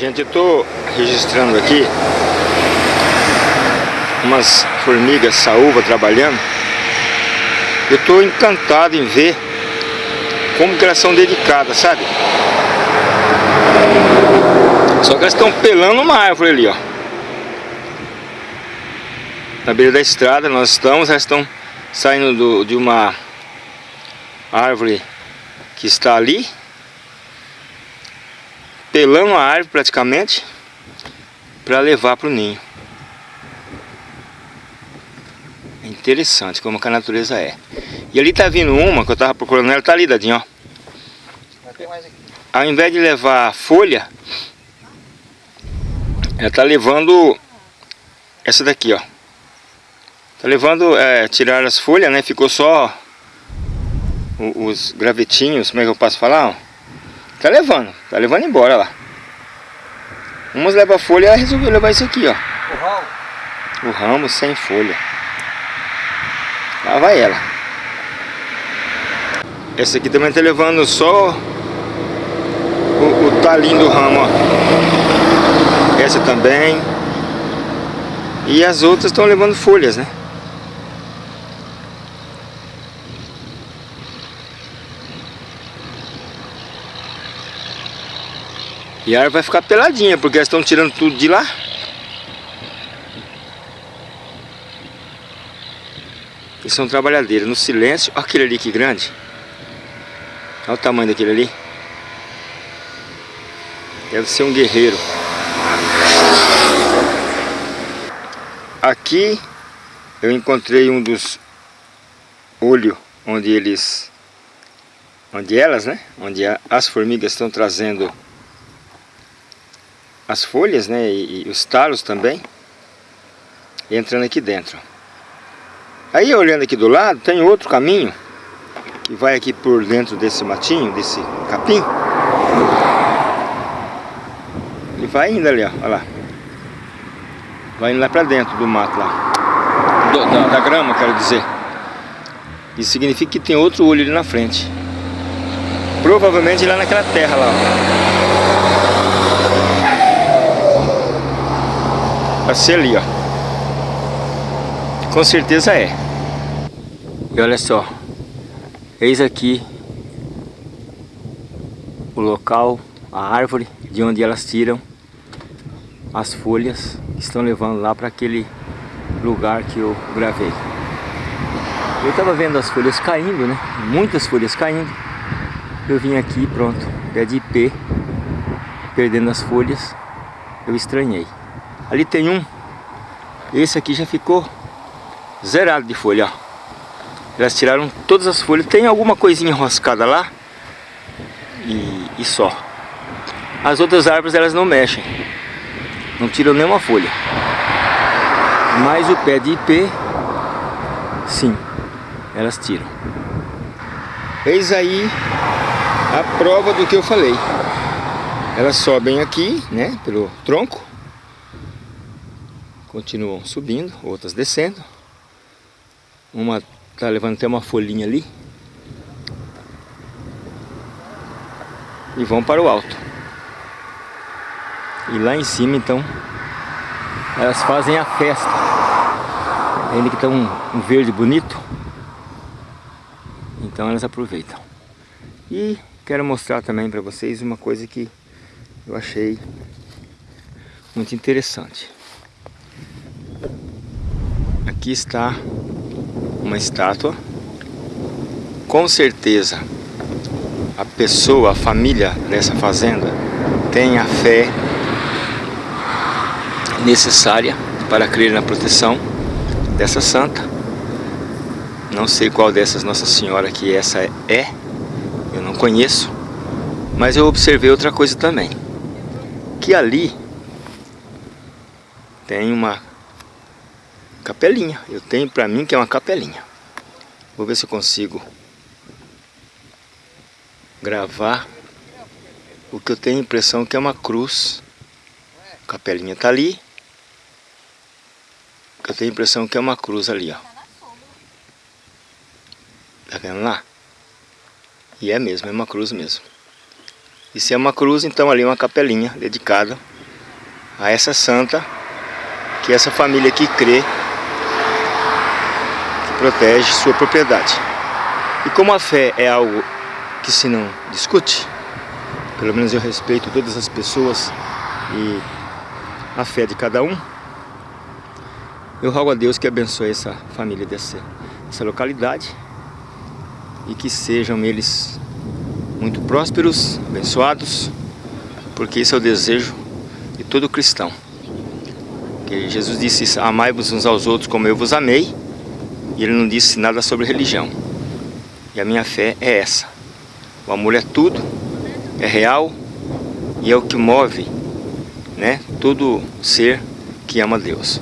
Gente, eu tô registrando aqui umas formigas saúva trabalhando. Eu tô encantado em ver como que elas são dedicadas, sabe? Só que elas estão pelando uma árvore ali, ó. Na beira da estrada nós estamos, elas estão saindo do, de uma árvore que está ali pelando a árvore praticamente para levar para o ninho. É interessante como a natureza é. E ali tá vindo uma que eu tava procurando ela, tá ali, Dadinho, ó. Ao invés de levar folha, ela tá levando essa daqui, ó. Tá levando, é, tirar as folhas, né? Ficou só os gravetinhos, como é que eu posso falar? Ó? Tá levando, tá levando embora lá. Umas levam folha, resolveu levar isso aqui, ó. O ramo? O ramo sem folha. Lá vai ela. Essa aqui também tá levando só o, o talinho do ramo, ó. Essa também. E as outras estão levando folhas, né? E a árvore vai ficar peladinha, porque elas estão tirando tudo de lá. E são trabalhadeiras, no silêncio. Olha aquele ali que grande. Olha o tamanho daquele ali. Deve ser um guerreiro. Aqui eu encontrei um dos olhos onde eles... Onde elas, né? Onde as formigas estão trazendo as folhas, né, e, e os talos também, entrando aqui dentro. Aí olhando aqui do lado, tem outro caminho, que vai aqui por dentro desse matinho, desse capim. E vai indo ali, ó, olha lá. Vai indo lá pra dentro do mato lá. Do, da, da grama, quero dizer. Isso significa que tem outro olho ali na frente. Provavelmente lá naquela terra lá, ó. Vai ser ali, ó. Com certeza é. E olha só. Eis aqui o local, a árvore de onde elas tiram as folhas que estão levando lá para aquele lugar que eu gravei. Eu estava vendo as folhas caindo, né? Muitas folhas caindo. Eu vim aqui, pronto, pé de ipê, perdendo as folhas. Eu estranhei. Ali tem um. Esse aqui já ficou zerado de folha, ó. Elas tiraram todas as folhas. Tem alguma coisinha enroscada lá. E, e só. As outras árvores elas não mexem. Não tiram nenhuma folha. Mas o pé de ipê, sim, elas tiram. Eis aí a prova do que eu falei. Elas sobem aqui, né, pelo tronco continuam subindo, outras descendo. Uma tá levando até uma folhinha ali. E vão para o alto. E lá em cima então elas fazem a festa. Ainda que está um, um verde bonito. Então elas aproveitam. E quero mostrar também para vocês uma coisa que eu achei muito interessante. Aqui está uma estátua. Com certeza a pessoa, a família dessa fazenda tem a fé necessária para crer na proteção dessa santa. Não sei qual dessas Nossa Senhora que essa é, eu não conheço, mas eu observei outra coisa também, que ali tem uma capelinha. Eu tenho pra mim que é uma capelinha. Vou ver se eu consigo gravar o que eu tenho a impressão que é uma cruz. A capelinha tá ali. Eu tenho a impressão que é uma cruz ali, ó. Tá vendo lá? E é mesmo, é uma cruz mesmo. E se é uma cruz, então ali é uma capelinha dedicada a essa santa, que é essa família que crê, protege sua propriedade. E como a fé é algo que se não discute, pelo menos eu respeito todas as pessoas e a fé de cada um, eu rogo a Deus que abençoe essa família dessa, dessa localidade e que sejam eles muito prósperos, abençoados, porque esse é o desejo de todo cristão. Que Jesus disse, amai-vos uns aos outros como eu vos amei, e ele não disse nada sobre religião. E a minha fé é essa. O amor é tudo, é real e é o que move né, todo ser que ama Deus.